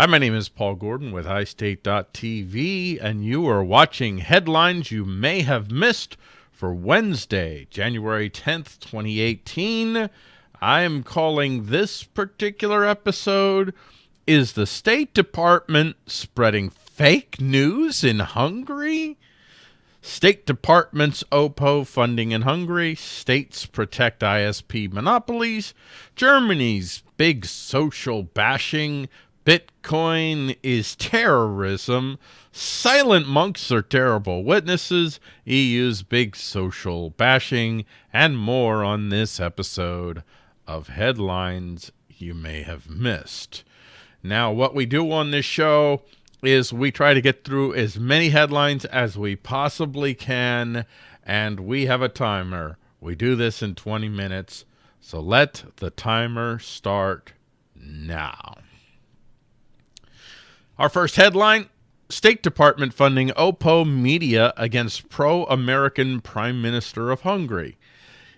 Hi, my name is Paul Gordon with iState.tv, and you are watching headlines you may have missed for Wednesday, January 10th, 2018. I am calling this particular episode Is the State Department Spreading Fake News in Hungary? State Department's OPO funding in Hungary, states protect ISP monopolies, Germany's big social bashing, Bitcoin is terrorism. Silent monks are terrible witnesses. EU's big social bashing and more on this episode of Headlines You May Have Missed. Now, what we do on this show is we try to get through as many headlines as we possibly can, and we have a timer. We do this in 20 minutes, so let the timer start now. Our first headline State Department funding OPPO media against pro American Prime Minister of Hungary.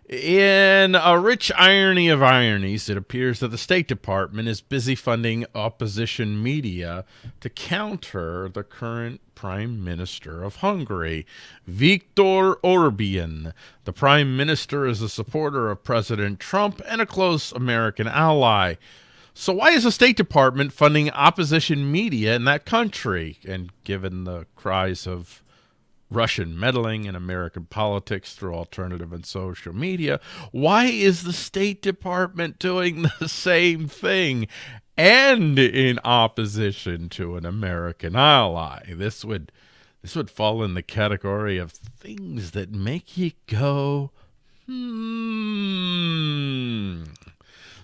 In a rich irony of ironies, it appears that the State Department is busy funding opposition media to counter the current Prime Minister of Hungary, Viktor Orban. The Prime Minister is a supporter of President Trump and a close American ally. So why is the State Department funding opposition media in that country? And given the cries of Russian meddling in American politics through alternative and social media, why is the State Department doing the same thing and in opposition to an American ally? This would this would fall in the category of things that make you go, hmm.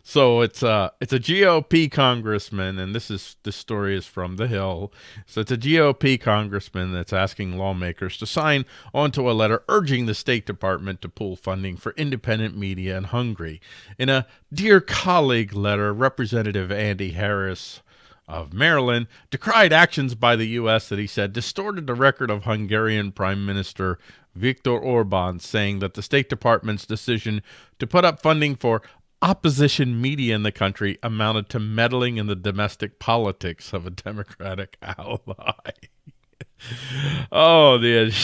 So it's a it's a GOP congressman, and this is this story is from the Hill. So it's a GOP congressman that's asking lawmakers to sign onto a letter urging the State Department to pull funding for independent media in Hungary. In a dear colleague letter, Representative Andy Harris of Maryland decried actions by the U.S. that he said distorted the record of Hungarian Prime Minister Viktor Orban, saying that the State Department's decision to put up funding for opposition media in the country amounted to meddling in the domestic politics of a Democratic ally. oh, the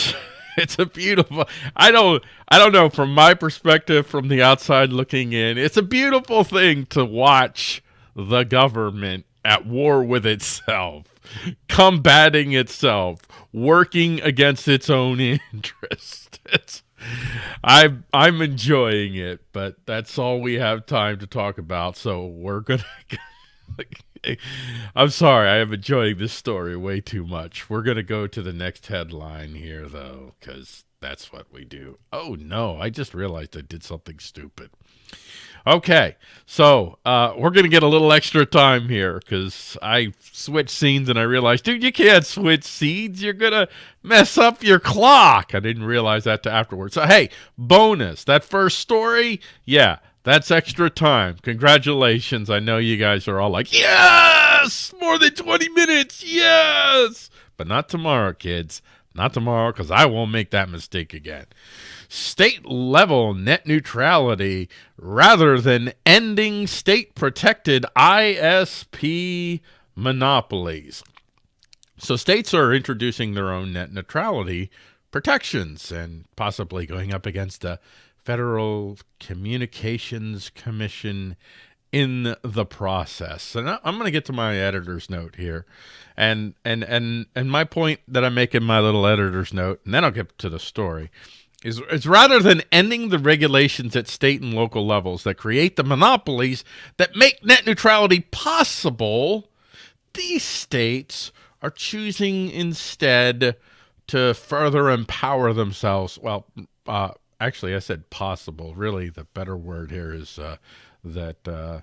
it's a beautiful I don't I don't know from my perspective from the outside looking in. It's a beautiful thing to watch the government at war with itself, combating itself, working against its own interest. It's I'm I'm enjoying it, but that's all we have time to talk about. So we're gonna. I'm sorry, I am enjoying this story way too much. We're gonna go to the next headline here, though, because that's what we do. Oh no, I just realized I did something stupid. Okay, so uh, we're going to get a little extra time here because I switched scenes and I realized, dude, you can't switch scenes. You're going to mess up your clock. I didn't realize that to afterwards. So, hey, bonus. That first story, yeah, that's extra time. Congratulations. I know you guys are all like, yes, more than 20 minutes. Yes. But not tomorrow, kids. Not tomorrow because I won't make that mistake again state level net neutrality rather than ending state protected ISP monopolies. So states are introducing their own net neutrality protections and possibly going up against the Federal Communications Commission in the process. And I'm going to get to my editor's note here. And and and and my point that I make in my little editor's note, and then I'll get to the story is, is rather than ending the regulations at state and local levels that create the monopolies that make net neutrality possible, these states are choosing instead to further empower themselves. Well, uh, actually, I said possible. Really, the better word here is uh, that uh,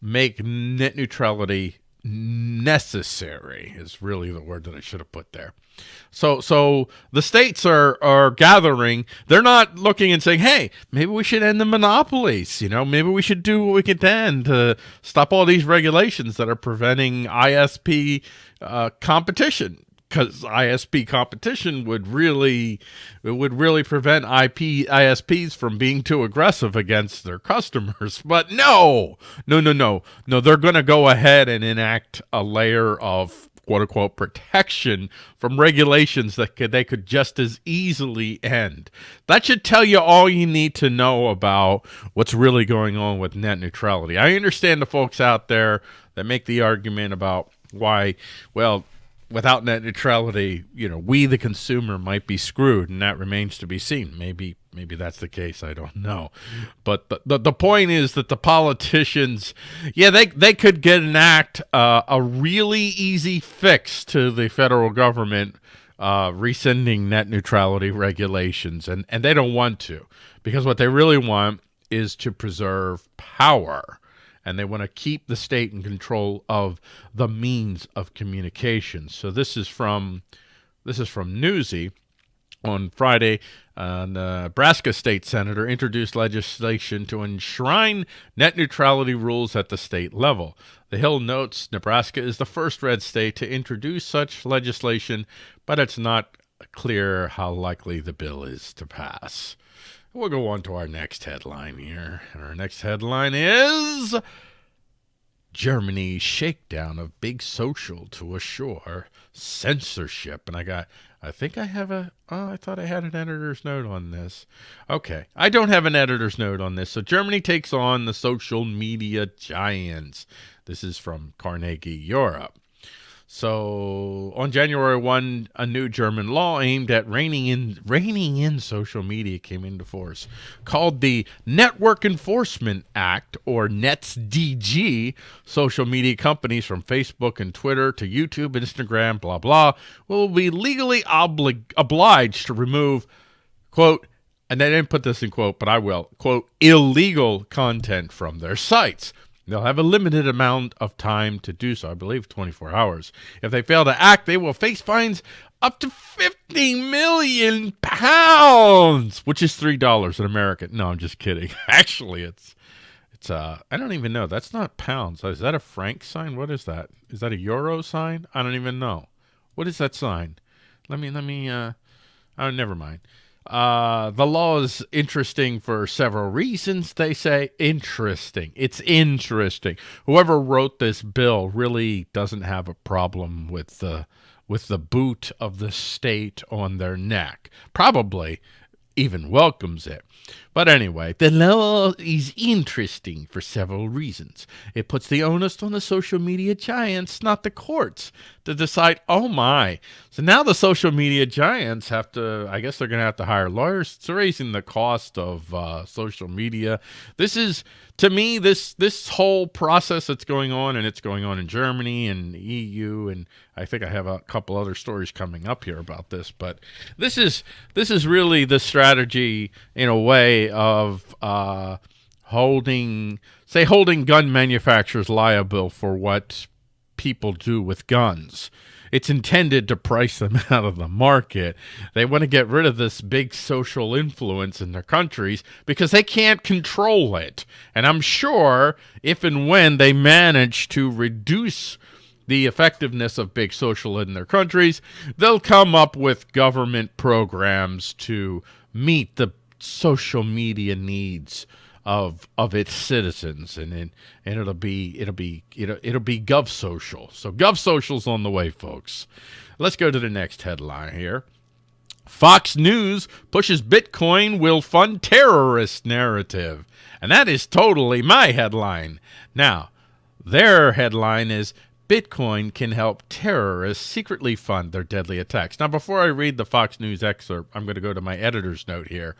make net neutrality necessary is really the word that I should have put there. So so the states are are gathering. They're not looking and saying, "Hey, maybe we should end the monopolies. You know, maybe we should do what we can then to stop all these regulations that are preventing ISP uh, competition." Because ISP competition would really it would really prevent IP ISPs from being too aggressive against their customers. But no, no, no, no, no. They're going to go ahead and enact a layer of quote unquote protection from regulations that could, they could just as easily end. That should tell you all you need to know about what's really going on with net neutrality. I understand the folks out there that make the argument about why, well, without net neutrality, you know, we the consumer might be screwed, and that remains to be seen. Maybe maybe that's the case. I don't know, but the the, the point is that the politicians, yeah, they they could get an act uh, a really easy fix to the federal government uh, rescinding net neutrality regulations, and and they don't want to because what they really want is to preserve power and they want to keep the state in control of the means of communication. So this is from this is from Newsy on Friday. Uh, A uh, Nebraska state senator introduced legislation to enshrine net neutrality rules at the state level. The Hill notes Nebraska is the first red state to introduce such legislation, but it's not clear how likely the bill is to pass. We'll go on to our next headline here. And our next headline is Germany's shakedown of big social to assure censorship. And I got, I think I have a, oh, I thought I had an editor's note on this. Okay. I don't have an editor's note on this. So Germany takes on the social media giants. This is from Carnegie Europe. So on January 1, a new German law aimed at reining in reining in social media came into force, called the Network Enforcement Act or NetzDG. Social media companies from Facebook and Twitter to YouTube, Instagram, blah blah, will be legally oblig obliged to remove quote and they didn't put this in quote, but I will quote illegal content from their sites. They'll have a limited amount of time to do so, I believe 24 hours. If they fail to act, they will face fines up to 50 million pounds, which is $3 in America. No, I'm just kidding. Actually, it's it's uh I don't even know. That's not pounds. Is that a franc sign? What is that? Is that a euro sign? I don't even know. What is that sign? Let me let me uh oh never mind. Uh, the law is interesting for several reasons. They say interesting. It's interesting. Whoever wrote this bill really doesn't have a problem with the with the boot of the state on their neck. Probably even welcomes it. But anyway, the law is interesting for several reasons. It puts the onus on the social media giants, not the courts, to decide, oh my. So now the social media giants have to, I guess they're going to have to hire lawyers. It's raising the cost of uh, social media. This is, to me, this this whole process that's going on, and it's going on in Germany and EU, and I think I have a couple other stories coming up here about this. But this is this is really the strategy in a way of uh, holding, say, holding gun manufacturers liable for what people do with guns. It's intended to price them out of the market. They want to get rid of this big social influence in their countries because they can't control it. And I'm sure if and when they manage to reduce the effectiveness of big social in their countries, they'll come up with government programs to meet the social media needs of of its citizens and and, and it'll be it'll be it'll, it'll be gov social. So gov social's on the way folks. Let's go to the next headline here. Fox News pushes Bitcoin will fund terrorist narrative. And that is totally my headline. Now their headline is Bitcoin can help terrorists secretly fund their deadly attacks. Now, before I read the Fox News excerpt, I'm going to go to my editor's note here.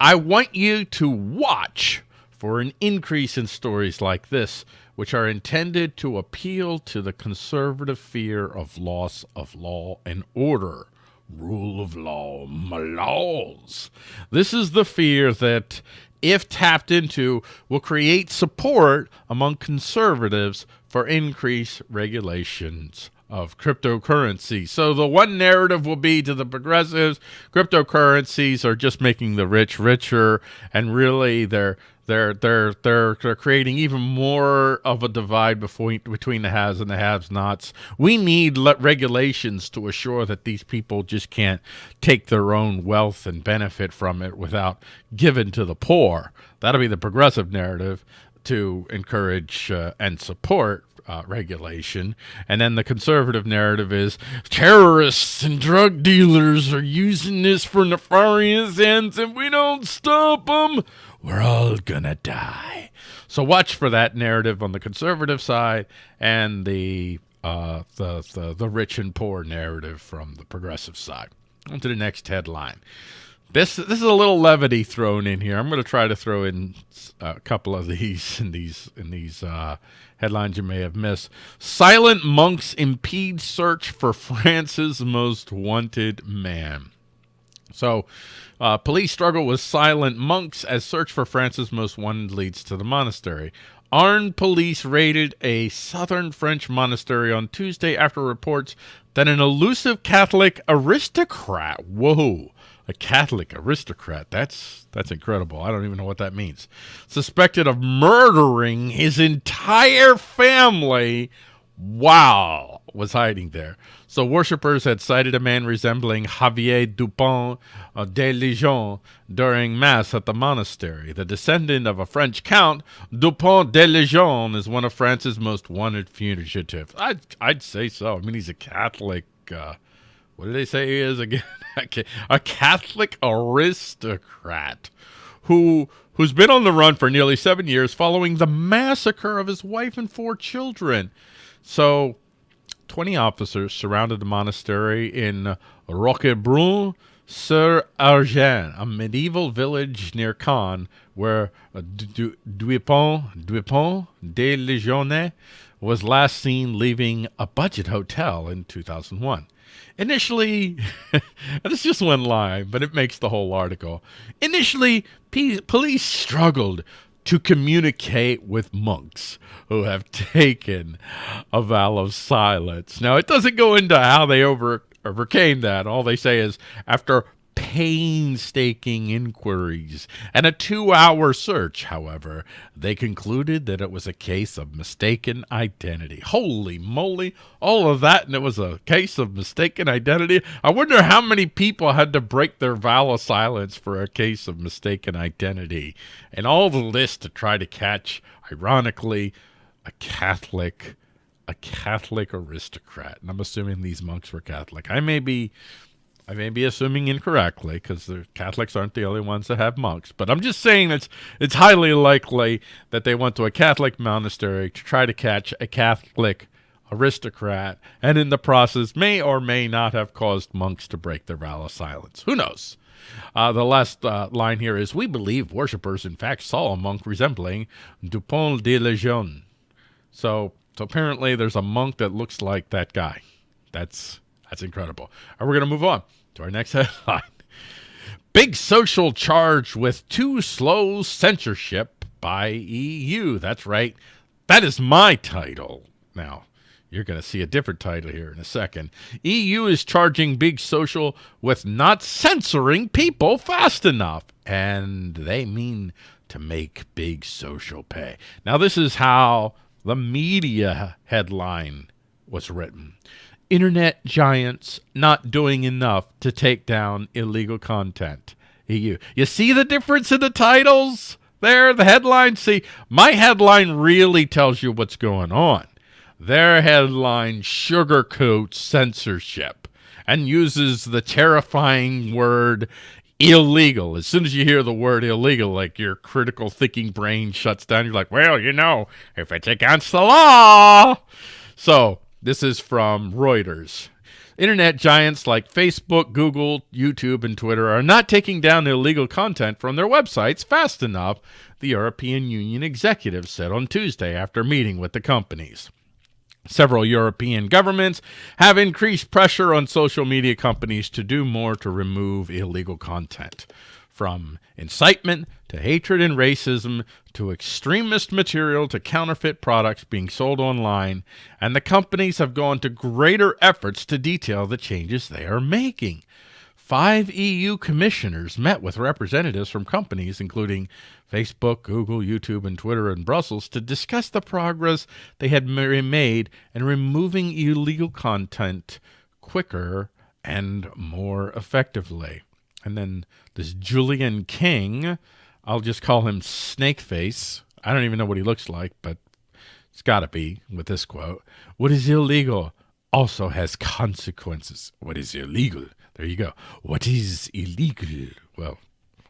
I want you to watch for an increase in stories like this, which are intended to appeal to the conservative fear of loss of law and order. Rule of law, laws. This is the fear that, if tapped into, will create support among conservatives for increased regulations of cryptocurrency. So the one narrative will be to the progressives, cryptocurrencies are just making the rich richer, and really they're They're they're they're they're creating even more of a divide between between the haves and the have-nots. We need regulations to assure that these people just can't take their own wealth and benefit from it without giving to the poor. That'll be the progressive narrative to encourage uh, and support uh, regulation. And then the conservative narrative is terrorists and drug dealers are using this for nefarious ends. and we don't stop them, we're all gonna die. So watch for that narrative on the conservative side and the uh, the, the the rich and poor narrative from the progressive side. On to the next headline. This this is a little levity thrown in here. I'm going to try to throw in a couple of these in these in these uh, headlines you may have missed. Silent monks impede search for France's most wanted man. So, uh, police struggle with silent monks as search for France's most wanted leads to the monastery. Armed police raided a southern French monastery on Tuesday after reports that an elusive Catholic aristocrat, whoa, a Catholic aristocrat. That's that's incredible. I don't even know what that means. Suspected of murdering his entire family. Wow, was hiding there. So worshippers had sighted a man resembling Javier Dupont uh, de Ligon during mass at the monastery. The descendant of a French count, Dupont de Ligon is one of France's most wanted fugitives. I'd I'd say so. I mean, he's a Catholic. Uh, what did they say he is again? a Catholic aristocrat who who's been on the run for nearly seven years following the massacre of his wife and four children. So, 20 officers surrounded the monastery in Roquebrune sur Argens, a medieval village near Cannes, where Dupont, Dupont de Ligonnès was last seen leaving a budget hotel in 2001. Initially, this is just one line, but it makes the whole article. Initially, police struggled to communicate with monks who have taken a vow of silence. Now, it doesn't go into how they over, overcame that. All they say is after painstaking inquiries and a two-hour search, however, they concluded that it was a case of mistaken identity. Holy moly, all of that, and it was a case of mistaken identity. I wonder how many people had to break their vow of silence for a case of mistaken identity. And all the list to try to catch, ironically, a Catholic, a Catholic aristocrat. And I'm assuming these monks were Catholic. I may be I may be assuming incorrectly because the Catholics aren't the only ones that have monks, but I'm just saying it's it's highly likely that they went to a Catholic monastery to try to catch a Catholic aristocrat, and in the process may or may not have caused monks to break their vow of silence. Who knows? Uh, the last uh, line here is, we believe worshippers in fact saw a monk resembling Dupont de Ligonnès. So, so apparently there's a monk that looks like that guy. That's that's incredible. And we're going to move on to our next headline. Big social charge with too slow censorship by EU. That's right. That is my title. Now, you're going to see a different title here in a second. EU is charging Big Social with not censoring people fast enough. And they mean to make Big Social pay. Now, this is how the media headline was written internet giants not doing enough to take down illegal content. EU. You see the difference in the titles there? The headline? See, my headline really tells you what's going on. Their headline sugarcoats censorship and uses the terrifying word illegal. As soon as you hear the word illegal, like your critical thinking brain shuts down. You're like, well, you know, if it's against the law. So this is from Reuters. Internet giants like Facebook, Google, YouTube, and Twitter are not taking down illegal content from their websites fast enough, the European Union executive said on Tuesday after meeting with the companies. Several European governments have increased pressure on social media companies to do more to remove illegal content from incitement to hatred and racism to extremist material to counterfeit products being sold online, and the companies have gone to greater efforts to detail the changes they are making. five EU commissioners met with representatives from companies including Facebook, Google, YouTube, and Twitter in Brussels to discuss the progress they had made in removing illegal content quicker and more effectively. And then this Julian King, I'll just call him Snakeface. I don't even know what he looks like, but it's got to be with this quote. What is illegal also has consequences. What is illegal? There you go. What is illegal? Well,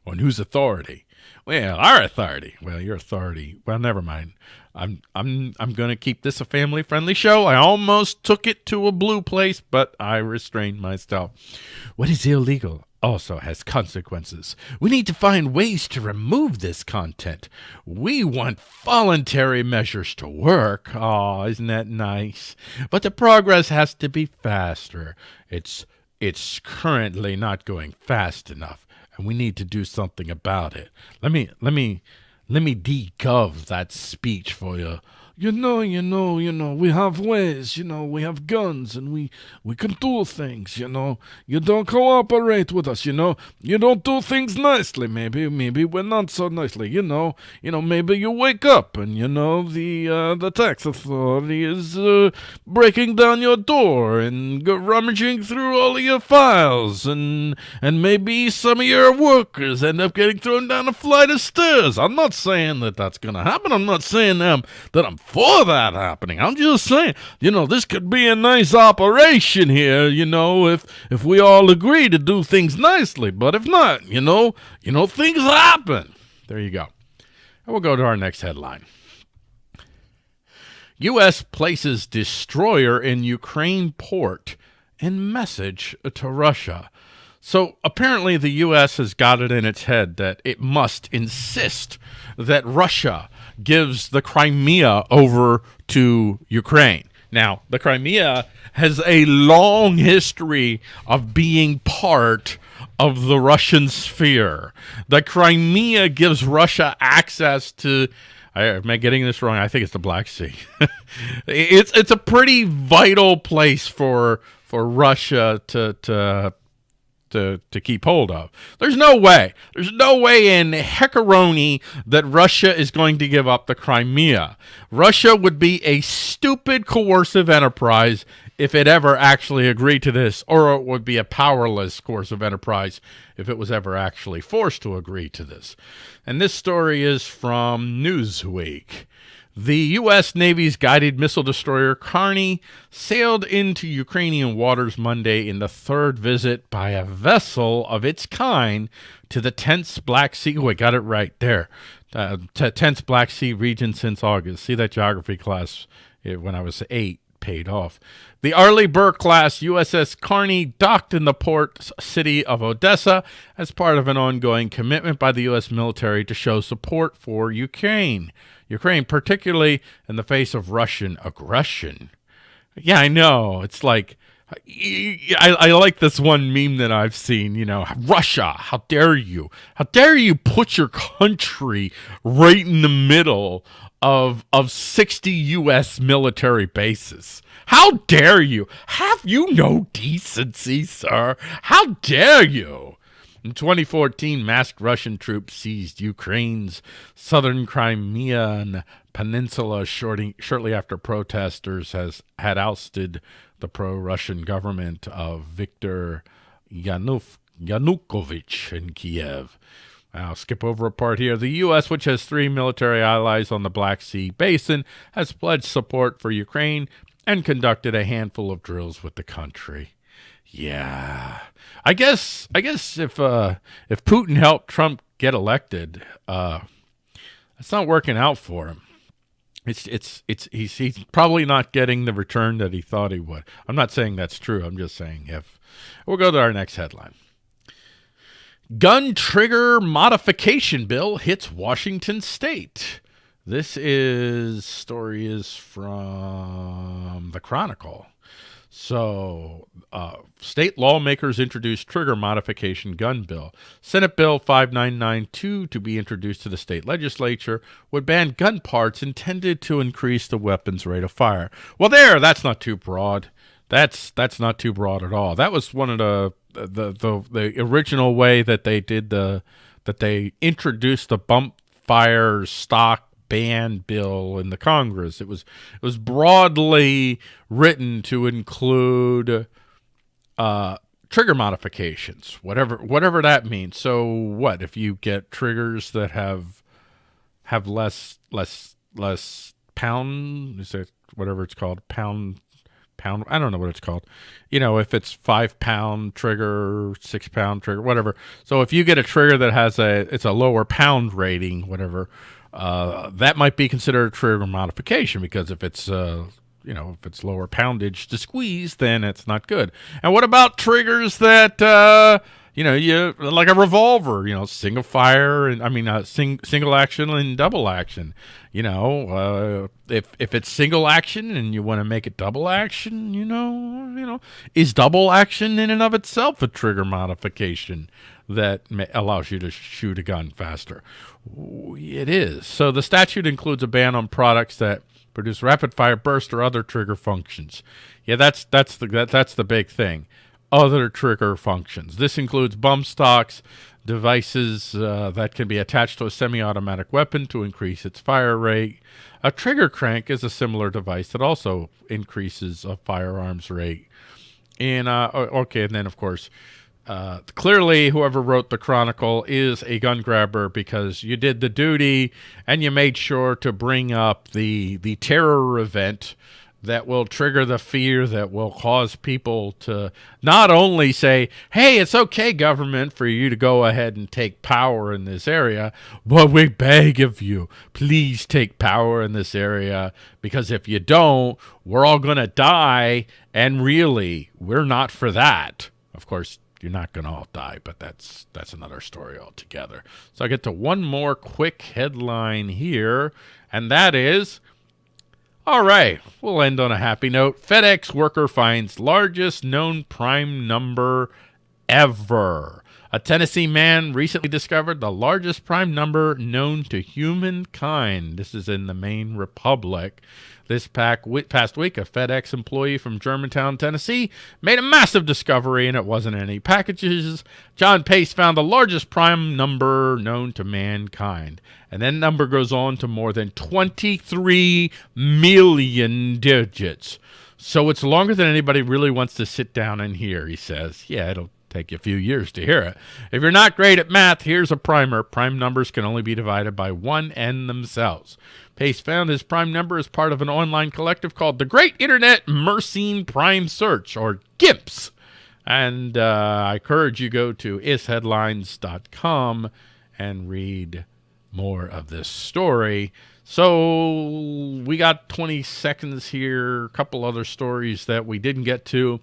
on whose authority? Well, our authority. Well, your authority. Well, never mind. I'm I'm I'm going to keep this a family-friendly show. I almost took it to a blue place, but I restrained myself. What is illegal also has consequences. We need to find ways to remove this content. We want voluntary measures to work. Oh, isn't that nice? But the progress has to be faster. It's it's currently not going fast enough and we need to do something about it. Let me let me let me decov that speech for you you know, you know, you know, we have ways, you know, we have guns and we we can do things, you know. You don't cooperate with us, you know. You don't do things nicely, maybe, maybe we're not so nicely, you know. You know, maybe you wake up and you know the uh, the tax authority is uh, breaking down your door and rummaging through all of your files and and maybe some of your workers end up getting thrown down a flight of stairs. I'm not saying that that's going to happen. I'm not saying um, that I'm for that happening. I'm just saying, you know, this could be a nice operation here, you know, if if we all agree to do things nicely. But if not, you know, you know, things happen. There you go. And we'll go to our next headline. U.S. places destroyer in Ukraine port in message to Russia. So apparently the U.S. has got it in its head that it must insist that Russia gives the Crimea over to Ukraine. Now, the Crimea has a long history of being part of the Russian sphere. The Crimea gives Russia access to I, am I getting this wrong? I think it's the Black Sea. it's it's a pretty vital place for for Russia to to to, to keep hold of. There's no way. There's no way in heckaroni that Russia is going to give up the Crimea. Russia would be a stupid coercive enterprise if it ever actually agreed to this, or it would be a powerless coercive enterprise if it was ever actually forced to agree to this. And this story is from Newsweek. The U.S. Navy's guided missile destroyer Carney sailed into Ukrainian waters Monday in the third visit by a vessel of its kind to the tense Black Sea. Oh, I got it right there. Uh, tense Black Sea region since August. See that geography class when I was eight paid off. The Arleigh Burke class USS Carney docked in the port city of Odessa as part of an ongoing commitment by the U.S. military to show support for Ukraine. Ukraine, particularly in the face of Russian aggression. Yeah, I know. It's like I, I like this one meme that I've seen, you know, Russia, how dare you? How dare you put your country right in the middle of of 60 US military bases? How dare you? Have you no decency, sir? How dare you? In 2014, masked Russian troops seized Ukraine's southern Crimean peninsula shortly, shortly after protesters has had ousted the pro-Russian government of Viktor Yanuf, Yanukovych in Kiev. I'll skip over a part here. The U.S., which has three military allies on the Black Sea Basin, has pledged support for Ukraine and conducted a handful of drills with the country. Yeah. I guess I guess if uh if Putin helped Trump get elected, uh it's not working out for him. It's it's it's he's he's probably not getting the return that he thought he would. I'm not saying that's true. I'm just saying if we'll go to our next headline. Gun trigger modification bill hits Washington state. This is story is from the Chronicle. So, uh, state lawmakers introduced trigger modification gun bill. Senate Bill 5992 to be introduced to the state legislature would ban gun parts intended to increase the weapon's rate of fire. Well, there, that's not too broad. that's that's not too broad at all. That was one of the the the, the original way that they did the that they introduced the bump fire stock ban bill in the Congress. It was it was broadly written to include uh, trigger modifications, whatever whatever that means. So what if you get triggers that have have less less less pound is it whatever it's called pound pound I don't know what it's called. You know, if it's five pound trigger, six pound trigger, whatever. So if you get a trigger that has a it's a lower pound rating, whatever, uh, that might be considered a trigger modification because if it's uh, you know if it's lower poundage to squeeze, then it's not good. And what about triggers that uh, you know you like a revolver? You know, single fire and I mean uh, sing, single action and double action. You know, uh, if if it's single action and you want to make it double action, you know, you know, is double action in and of itself a trigger modification? that allows you to shoot a gun faster. It is. So the statute includes a ban on products that produce rapid fire burst or other trigger functions. Yeah, that's that's the that, that's the big thing. Other trigger functions. This includes bump stocks, devices uh, that can be attached to a semi-automatic weapon to increase its fire rate. A trigger crank is a similar device that also increases a firearm's rate. And uh, okay, and then of course uh, clearly whoever wrote the chronicle is a gun grabber because you did the duty and you made sure to bring up the the terror event that will trigger the fear that will cause people to not only say, hey, it's okay, government, for you to go ahead and take power in this area, but we beg of you, please take power in this area, because if you don't, we're all going to die, and really, we're not for that. Of course, you're not going to all die, but that's that's another story altogether. So I get to one more quick headline here, and that is, all right, we'll end on a happy note. FedEx worker finds largest known prime number ever. A Tennessee man recently discovered the largest prime number known to humankind. This is in the Maine Republic. This past week, a FedEx employee from Germantown, Tennessee, made a massive discovery, and it wasn't any packages. John Pace found the largest prime number known to mankind. And that number goes on to more than 23 million digits. So it's longer than anybody really wants to sit down and hear, he says. Yeah, it'll take you a few years to hear it. If you're not great at math, here's a primer. Prime numbers can only be divided by one and themselves. Pace found his prime number as part of an online collective called the Great Internet Mersenne Prime Search, or GIMPS. And uh, I encourage you go to isheadlines.com and read more of this story. So we got 20 seconds here, a couple other stories that we didn't get to.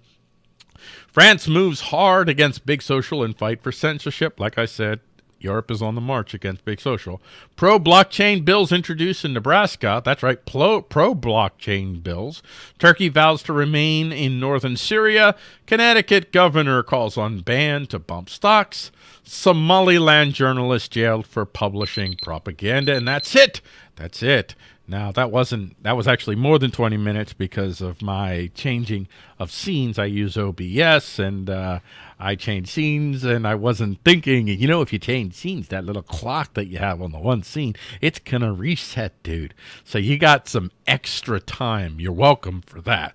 France moves hard against Big Social and fight for censorship. Like I said, Europe is on the march against Big Social. Pro blockchain bills introduced in Nebraska. That's right, pro, blockchain bills. Turkey vows to remain in northern Syria. Connecticut governor calls on ban to bump stocks. Somaliland journalist jailed for publishing propaganda. And that's it. That's it. Now that wasn't that was actually more than 20 minutes because of my changing of scenes. I use OBS and uh, I change scenes and I wasn't thinking, you know, if you change scenes, that little clock that you have on the one scene, it's gonna reset, dude. So you got some extra time. You're welcome for that.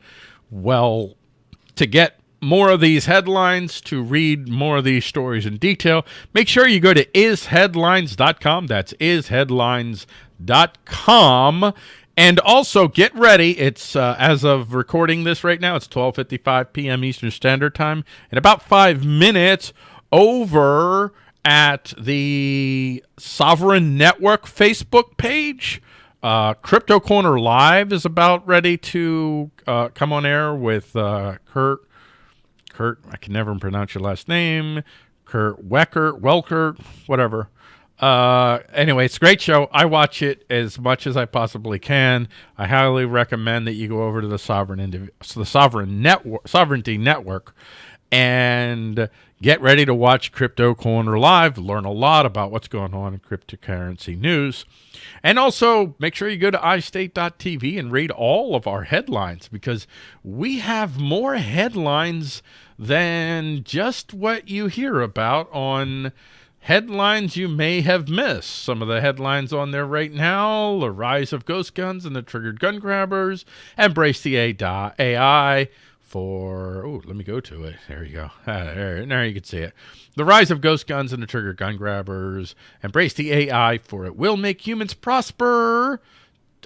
Well, to get more of these headlines, to read more of these stories in detail, make sure you go to isheadlines.com. That's isheadlines.com com. And also get ready. It's uh, as of recording this right now, it's 12:55 p.m. Eastern Standard Time. In about five minutes, over at the Sovereign Network Facebook page, uh, Crypto Corner Live is about ready to uh, come on air with uh, Kurt. Kurt, I can never pronounce your last name. Kurt Wecker, Welker, whatever. Uh, anyway, it's a great show. I watch it as much as I possibly can. I highly recommend that you go over to the Sovereign Indiv the Sovereign Network, Sovereignty Network, and get ready to watch Crypto Corner Live, learn a lot about what's going on in cryptocurrency news. And also make sure you go to iState.tv and read all of our headlines because we have more headlines than just what you hear about on headlines you may have missed. Some of the headlines on there right now, the rise of ghost guns and the triggered gun grabbers, embrace the AI, for, oh, let me go to it. There you go. There, there you can see it. The rise of ghost guns and the triggered gun grabbers. Embrace the AI for it will make humans prosper.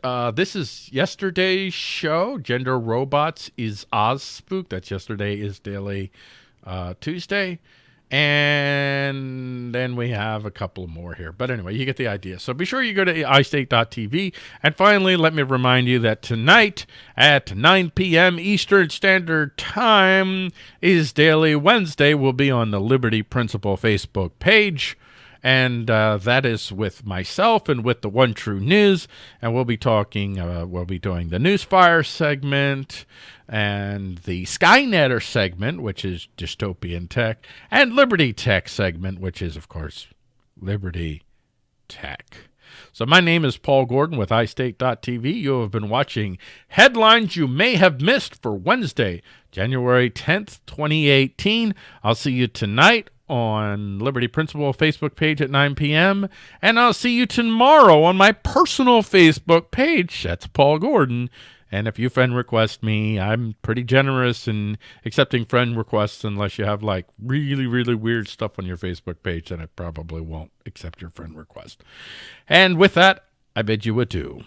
Uh, this is yesterday's show. Gender Robots is Oz Spook. That's yesterday is Daily uh, Tuesday. And then we have a couple more here. But anyway, you get the idea. So be sure you go to iState.tv. And finally, let me remind you that tonight at 9 p.m. Eastern Standard Time is Daily Wednesday. We'll be on the Liberty Principle Facebook page and uh, that is with myself and with the One True News. And we'll be talking, uh, we'll be doing the Newsfire segment and the Skynetter segment, which is dystopian tech, and Liberty Tech segment, which is, of course, Liberty Tech. So my name is Paul Gordon with iState.tv. You have been watching headlines you may have missed for Wednesday, January 10th, 2018. I'll see you tonight on Liberty Principle Facebook page at 9 p.m. And I'll see you tomorrow on my personal Facebook page. That's Paul Gordon. And if you friend request me, I'm pretty generous in accepting friend requests unless you have like really, really weird stuff on your Facebook page, then I probably won't accept your friend request. And with that, I bid you adieu.